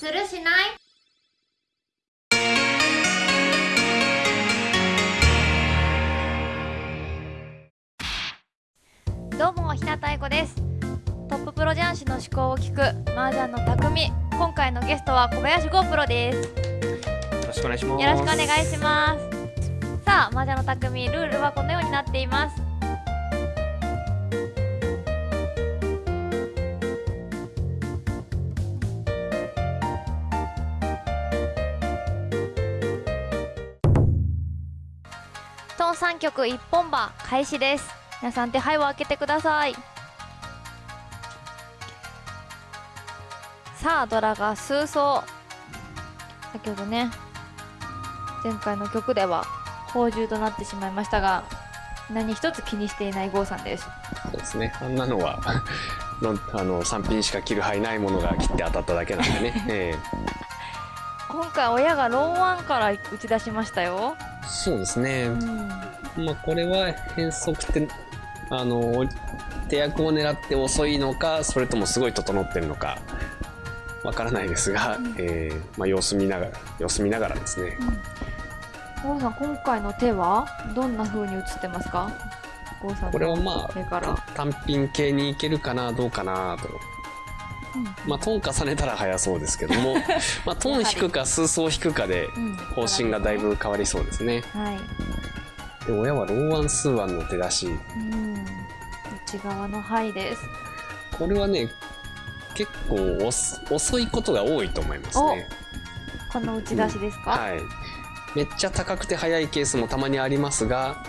するしない？どうも日向愛子です。トッププロ雀士の思考を聞く麻雀の匠。今回のゲストは小林剛プロです。よろしくお願いします。よろしくお願いします。さあ麻雀の匠ルールはこのようになっていますトン3曲一本馬開始です。皆さん手配を開けてください。さあドラが数走先ほどね前回の曲では宝珠となってしまいましたが何一つ気にしていない郷さんです。そうですね。あんなのは のあの三品しか切る範囲ないものが切って当たっただけなんでね。え今回親がローワンから打ち出しましたよ、えそうですね。うん、まあこれは変則ってあの手役を狙って遅いのか、それともすごい整ってるのか。わからないですが、うんええまあ様子見ながら様子見ながらですね。郷さん今回の手はどんな風に映ってますか？これはまあ手から、単品系にいけるかなどうかなと。まあトン重ねたら早そうですけども、まあトン引くか数層引くかでうん。方針がだいぶ変わりそうですね。はい、で親はローワン数ワンの手出し。うん、内側の範です。これはね結構遅いことが多いと思いますね。この打ち出しですか、はい。めっちゃ高くて速いケースもたまにありますが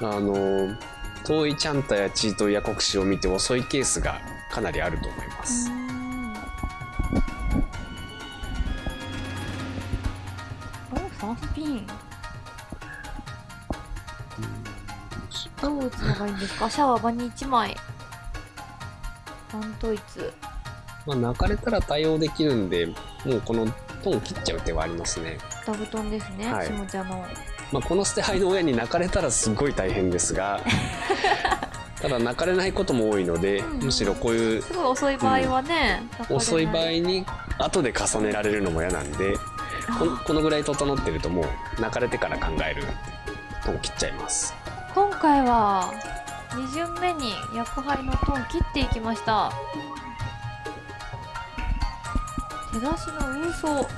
あの遠いチャンタやチートや国士を見て遅いケースがかなりあると思います、うん。お3ピン。どう打つのがいいんですか？シャワー場に1枚。単統一まあ、泣かれたら対応できるんでもうこのトン切っちゃう手はありますね、ダブトンですね、はい。下茶の。まあ、この捨て牌の親に泣かれたらすごい大変ですが ただ泣かれないことも多いので、うん。むしろこういうすごい遅い場合はね、泣かれない遅い場合に後で重ねられるのも嫌なんでこのこのぐらい整ってるともう泣かれてから考えるとも切っちゃいます。今回は2巡目に役杯のトン切っていきました。手出しの運送。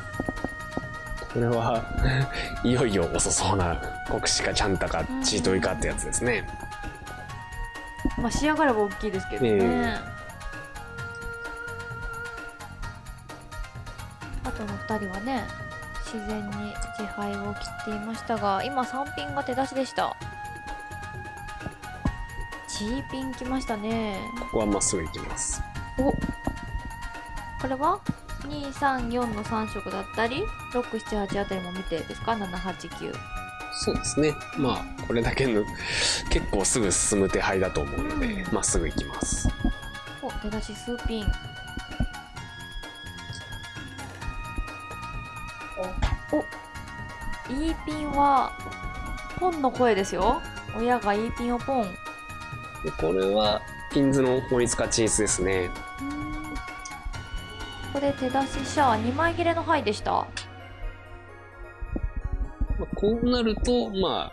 これは いよいよ遅そうな国士かちゃんたかチートイかってやつですねまあ仕上がれば大きいですけどね、ええ。あとの2人はね自然に自敗を切っていましたが今3ピンが手出しでした。チーピンきましたね。ここはまっすぐ行きます。お。これは？234の3色だったり678あたりも見てですか？789そうですね。まあこれだけの結構すぐ進む手配だと思うのでうん。ま、っすぐ行きます。お出だし数ピン。お E ピンはポンの声ですよ。親が E ピンをポン。でこれはピンズの法律化チンスですね。ここで手出しシャア2枚切れの牌でした。まあこうなるとまあ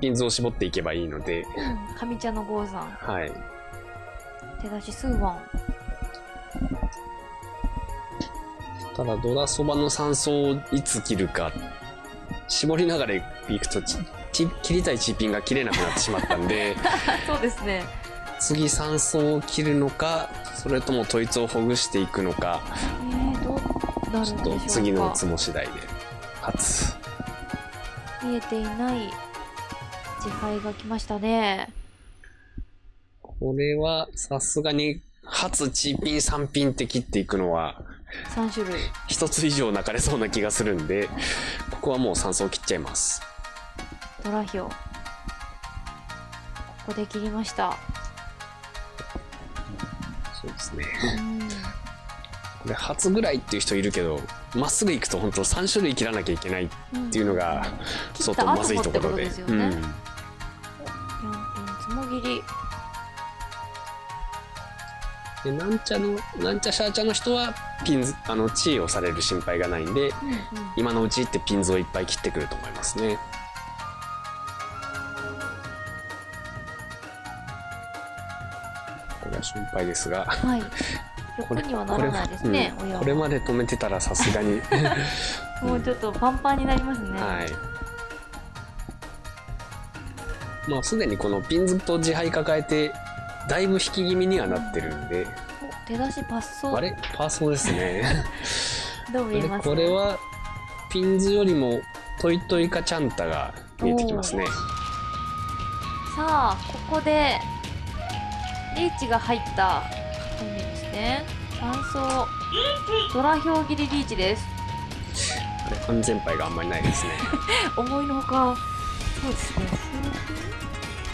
ピンズを絞っていけばいいので。上茶の郷さんはい。手出し数ワンただドラそばの三層をいつ切るか絞りながらいくとちち切りたいチーピンが切れなくなってしまったんで そうですね。次三層を切るのかそれとも統一をほぐしていくのかえー、どうなるんちょっでしょうか。と次のつも次第で初見えていない自敗が来ましたね。これはさすがに初チーピン三ピンって切っていくのは3種類。一つ以上泣かれそうな気がするんでここはもう三層切っちゃいます。ドラヒョウここで切りました。そうですね。うん。これ初ぐらいっていう人いるけどまっすぐ行くと本当3種類切らなきゃいけないっていうのが相当まずいところで。切った後もってことですよね。うん。4ピンつもぎりでなんちゃのなんちゃシャーチャの人はピンズあの地位をされる心配がないんでうんうん。今のうちってピンズをいっぱい切ってくると思いますね。これは心配ですが。はい これ横にはならないですねこれ,、うん、これまで止めてたらさすがに。もうちょっとパンパンになりますね、はい。まあすでにこのピンズと自敗抱えてだいぶ引き気味にはなってるんで。お手出しパスソあれ？パーソーですね。どう見えます？これはピンズよりもトイトイカチャンタが見えてきますね。さあここでリーチが入ったね三層ドラヒョウ切りリーチです。あれ安全牌があんまりないですね。思いのほか。そうですね。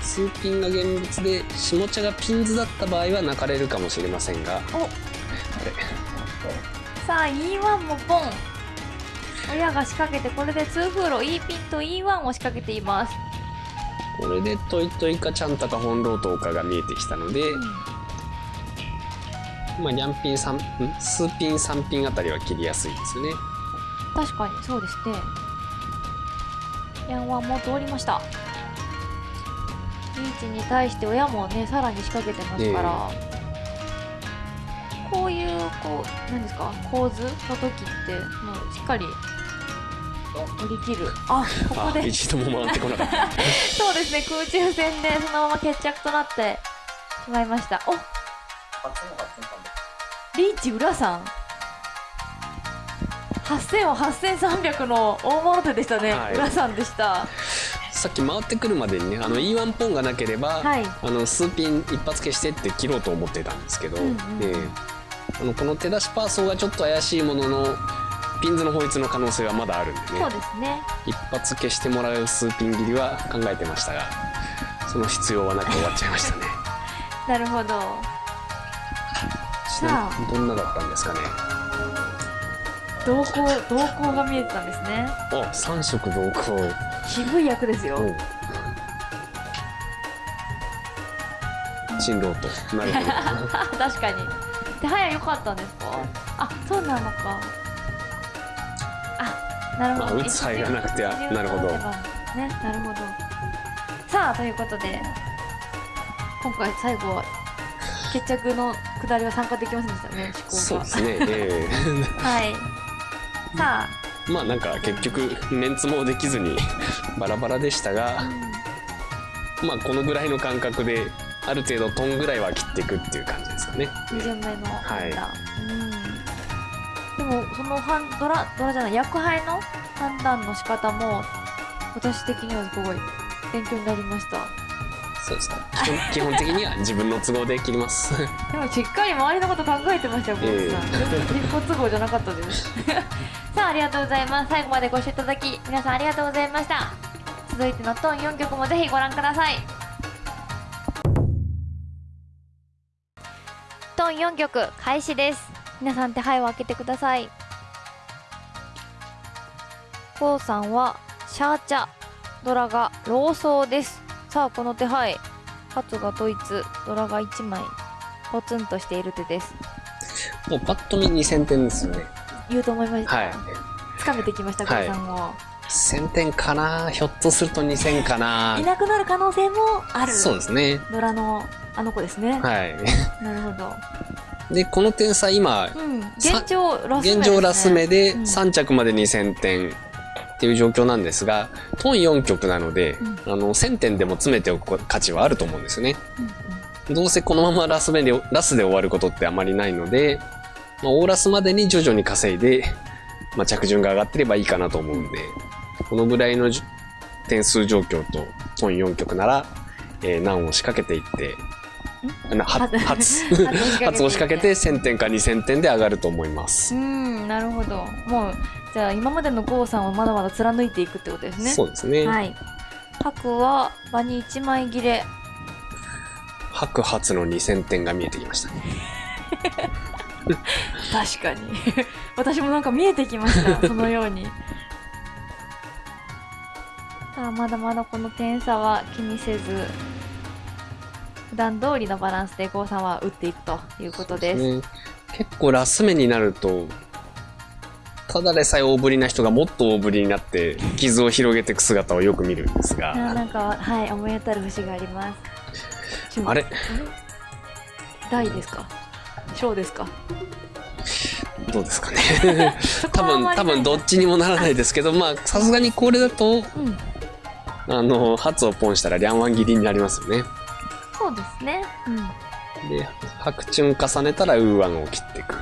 スーピンが現物で下茶がピンズだった場合は泣かれるかもしれませんが。あお。れさあ E1 もポン。親が仕掛けてこれで2フーロ E ピンと E1 を仕掛けています、これでトイトイカチャンタか本ロートかが見えてきたので、まあ、ニャンピン3んスーピン3ピンあたりは切りやすいですよね。確かにそうですねヤンワンも通りました。リーチに対して親もねさらに仕掛けてますから、こういうこう何ですか？構図の時ってもうしっかり乗り切る。あここあで一度も回ってこなかった。そうですね。空中戦でそのまま決着となってしまいました。おリーチ浦さん。8000は8300の大物手でしたね、はい。浦さんでした。さっき回ってくるまでにねあの E1 ポンがなければ、はい。あの数ピン一発消してって切ろうと思ってたんですけど、うんうんええあのこの手出しパーソーがちょっと怪しいもののピンズの法律の可能性はまだあるんでそうねですね。一発消してもらう数ピン切りは考えてましたがその必要はなく終わっちゃいましたね。なるほどちなみにどんなだったんですかね。動向動向が見えてたんですね。あ三色同行渋い役ですよ。新ロートなるほど。あ 確かに。手早良かったんですか？あそうなのか。あなるほど。まあ打つ範囲がなくてなるほど。ねなるほど。さあということで今回最後は決着の下りは参加できませんでしたねそうですね。えはい。さえまあなんか結局メンツもできずに バラバラでしたがあ、うん。まあこのぐらいの感覚である程度トンぐらいは切っていくっていう感じですかね。2巡目のはい。うん。でもその判ドラドラじゃない役配の判断の仕方も私的にはすごい勉強になりましたそうですね基本的には自分の都合で切ります でもしっかり周りのこと考えてましたよ、ええボスさん。全然一歩都合じゃなかったです。さあ、ありがとうございます。最後までご視聴いただき、皆さんありがとうございました。続いてのトーン4曲もぜひご覧ください。トーン4曲開始です。皆さん手配を開けてください。コウさんはシャーチャ、ドラがローソーです。さあ、この手配、ハツがドイツ、ドラが1枚。ポツンとしている手です。もうパッと見2000点ですよね。言うと思いました、はい。つかめてきましたはい。郷さんも、1000点かな？ひょっとすると2000かな？いなくなる可能性もある。そうですね。ドラのあの子ですね、はい。なるほど。でこの点差今うん。現状ラス目です、ね、現状ラス目でうん。3着まで2000点っていう状況なんですがトン4曲なので、うん。あの1000点でも詰めておく価値はあると思うんですよね。うんうん。どうせこのままラス目でラスで終わることってあまりないので、まあ、オーラスまでに徐々に稼いで、まあ、着順が上がってればいいかなと思うんでこのぐらいの点数状況とトン4曲なら、えー難を仕掛けていって初初を仕掛けていって初を仕掛けて1000点か2000点で上がると思います。うんなるほど。もうじゃあ今までの郷さんをまだまだ貫いていくってことですね。そうですね。はい。白は場に1枚切れ。白初の2000点が見えてきました。確かに。私もなんか見えてきました。そのように。さあまだまだこの点差は気にせず普段通りのバランスで郷さんは打っていくということです。ね結構ラス目になると、ただでさえ大ぶりな人がもっと大ぶりになって傷を広げていく姿をよく見るんですあが、なんかはい思い当たる節があります。中あれ？大ですか？小ですか？どうですかね。多分、多分どっちにもならないですけど、まあ、さすがにこれだと、うん。あの、ハツをポンしたらリャンワン切りになりますよね。そうですね。うん。で、白チュン重ねたらウーワンを切っていく。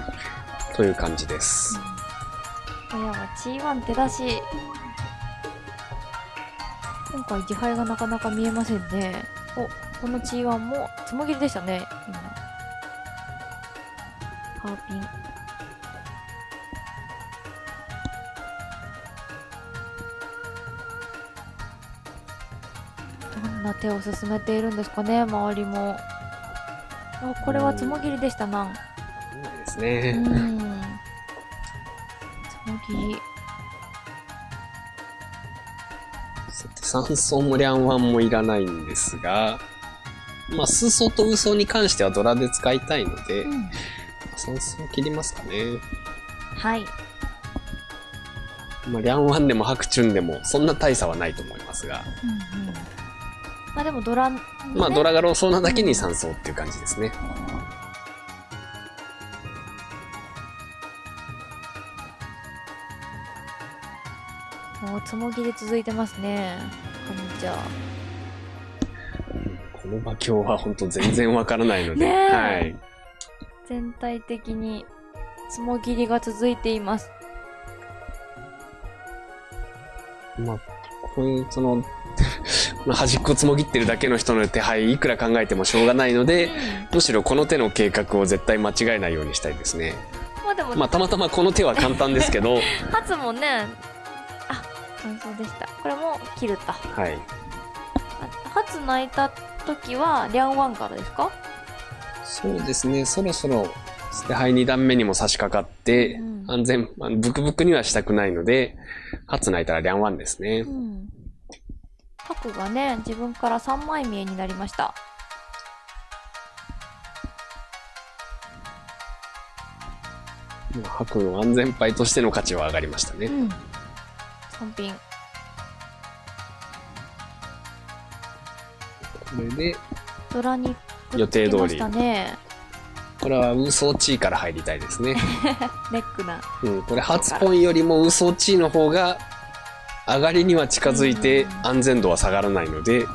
という感じです。親は G1 手出し。今回自敗がなかなか見えませんね。おこの G1 もつもぎりでしたね今。ハーピンんな手を進めているんですかね周りも。あこれはつもぎりでしたな。ですうね。ん。つもぎ。りさて、三層もリャンワンもいらないんですが、まあ、数層とウソに関してはドラで使いたいので、うん。三層切りますかね。はい。まあ、リャンワンでも白チュンでもそんな大差はないと思いますが、うんうんまあでもドラ、ね、まあ、ドラがローソーなだけに三層っていう感じですね。もうつもぎり続いてますね。カムチャこの馬鏡は本当全然わからないので、はい。全体的につもぎりが続いています。まあ、こういう、その、端っこつもぎってるだけの人の手配いくら考えてもしょうがないので、むしろこの手の計画を絶対間違えないようにしたいですね。まあでも、まあ、たまたまこの手は簡単ですけど、ハツもねあ感想でした。これも切ると。はい。あハツ泣いた時はリャンワンからですか？そうですね、そろそろ、手配2段目にも差し掛かって、うん。安全、ブクブクにはしたくないので、初泣いたらリャンワンですね。う。ん白がね自分から3枚見えになりました。白の安全牌としての価値は上がりましたね。うん。3品。これで、ドラに予定通り。ねこれはウーソーチーから入りたいですね。ネックな。うん、これ初ポンよりもウーソーチーの方が上がりには近づいてうん安全度は下がらないので、こ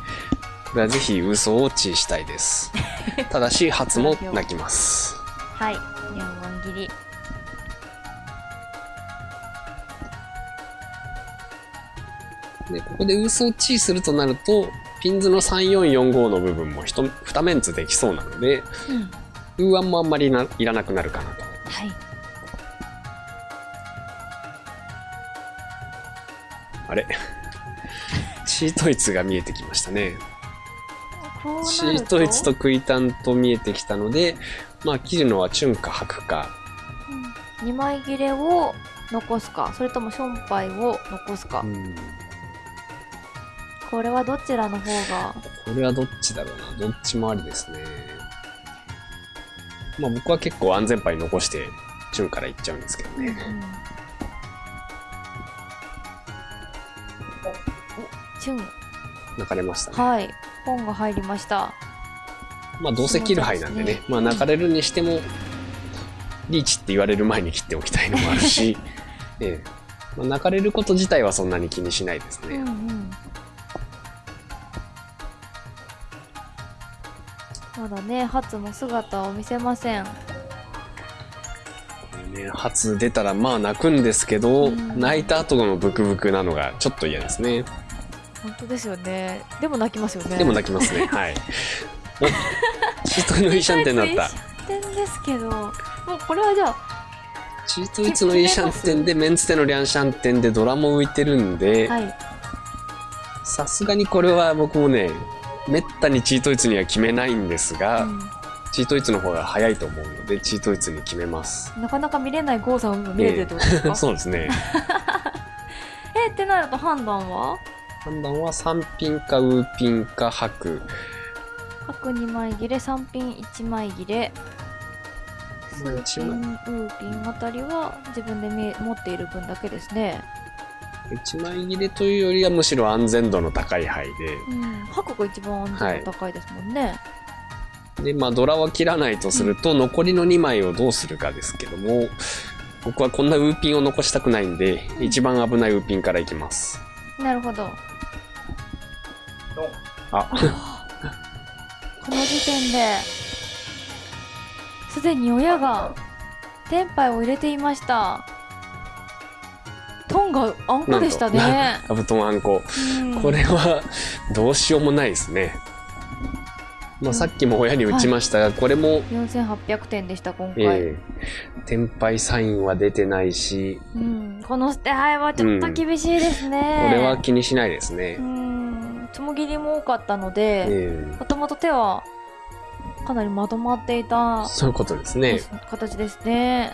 れはぜひウーソーをチーしたいです。ただし、初も泣きます。はいリャンワン切りで、ここでウーソーチーするとなると、ピンズの3445の部分も一2メンツできそうなので、うんウーワンもあんまりないらなくなるかなと。はいあれチートイツが見えてきましたね。チートイツとクイタンと見えてきたので、まあ切るのはチュンかハクか。2枚切れを残すかそれともションパイを残すか、うんこれはどちらの方が？これはどっちだろうな。どっちもありですね。まあ僕は結構安全牌残して、チュンからいっちゃうんですけどね。おチュン泣かれましたね。はい。本が入りました。まあどうせ切る牌なんでね。まあ泣かれるにしても、リーチって言われる前に切っておきたいのもあるし、ええ。まあ、泣かれること自体はそんなに気にしないですね。うんうん。まだねハツも姿を見せません。ね、初出たらまあ泣くんですけど、うん。泣いた後のブクブクなのがちょっと嫌ですね。本当ですよねでも泣きますよねでも泣きますね。はい。お、チートイのイシャンテンだった。点ですけどもうこれはじゃあチートイツのイシャンテンでメンツテのリャンシャンテンでドラも浮いてるんで、はいさすがにこれは僕もね、めったにチートイツには決めないんですが、うんチートイツの方が早いと思うので、チートイツに決めます。なかなか見れない郷さんを見れてるってことですか、そうですね。えってなると判断は？判断は3ピンかウーピンか白。角2枚切れ3品1枚切れ。数ピンウーピンあたりは自分で持っている分だけですね。1枚切れというよりはむしろ安全度の高い牌うん。箱が一番安全度高いですもんね、ででまあドラは切らないとすると、残りの2枚をどうするかですけども僕はこんなウーピンを残したくないんで一番危ないウーピンからいきますなるほど。あ。この時点ですでに親がテンパイを入れていました。トンがあんこでしたね、カブトンあんこうんこれはどうしようもないですね、まあ、さっきも親に打ちましたが、これも、4800点でした今回、ええ。天敗サインは出てないし。うん、この捨て牌はちょっと厳しいですね、これは気にしないですね。う、ん。つもぎりも多かったのでえもともと手はかなりまとまっていえたそういうことですね、形ですね。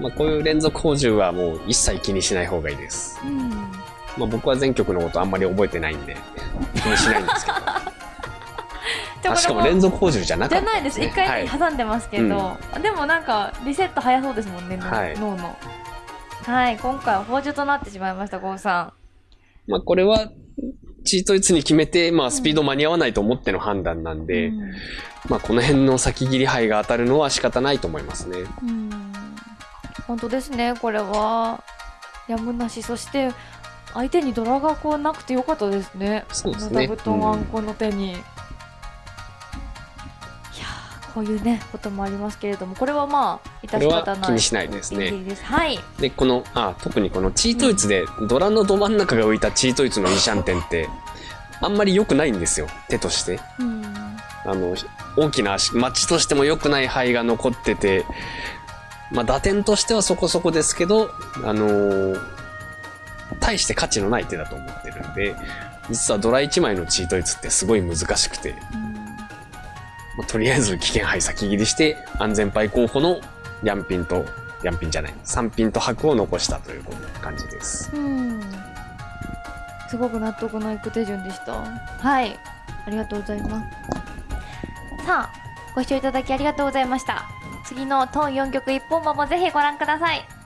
まあ、こういう連続補充はもう一切気にしない方がいいです、うん。まあ、僕は全曲のことあんまり覚えてないんで気にしないんですけどあしかも連続補充じゃなかった。じゃないです。一回はい。に挟んでますけど、でもなんかリセット早そうですもんね、脳はい。脳の。はい今回は補充となってしまいました郷さまあ、これはチートイツに決めて、まあ、スピード間に合わないと思っての判断なんんで、うん。まあ、この辺の先切り牌が当たるのは仕方ないと思いますね。うん。本当ですねこれは。やむなし。そして相手にドラがこうなくてよかったですね。そうですね。この座布団あんこの手に、いやーこういうねこともありますけれどもこれはまあ致し方ない気にしないですね。はい。で、この、あ、特にこのチートイツで、ドラのど真ん中が浮いたチートイツのイシャンテンって、あんまり良くないんですよ、手として。うん。あの、大きな足、マッチとしても良くない牌が残ってて、まあ、打点としてはそこそこですけど、あのー大して価値のない手だと思ってるんで、実はドラ1枚のチートイツってすごい難しくて、まあとりあえず危険牌先切りして、安全牌候補のヤンピンと、ヤンピンじゃない、3ピンと白を残したという感じです。うん。すごく納得のいく手順でした。はい。ありがとうございます。さあご視聴いただきありがとうございました。次のトン4曲一本馬もぜひご覧ください。